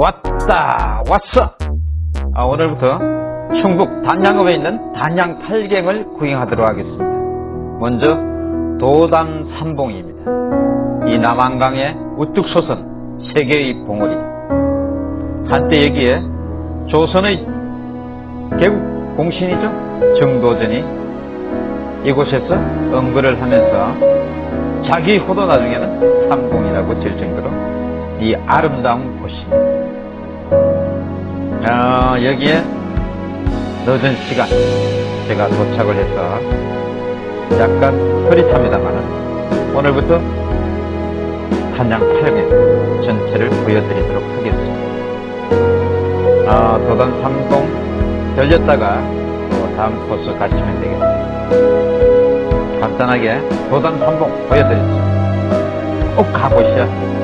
왔다 왔어. 아, 오늘부터 충북 단양읍에 있는 단양 팔경을 구경하도록 하겠습니다. 먼저 도단 삼봉입니다. 이 남한강에 우뚝 솟은 세 개의 봉우리. 한때 여기에 조선의 개국 공신이죠? 정도전이 이곳에서 응거를 하면서 자기 호도 나중에는 삼봉이라고 질 정도로 이 아름다운 곳입니다. 아, 여기에 늦은 시간 제가 도착을 해서 약간 흐릿합니다만은 오늘부터 한양 팔경 전체를 보여드리도록 하겠습니다. 아, 도단 삼봉 들렸다가 또 다음 코스 가시면 되겠습니다. 간단하게 도단 삼봉 보여드렸죠. 꼭 가보시죠.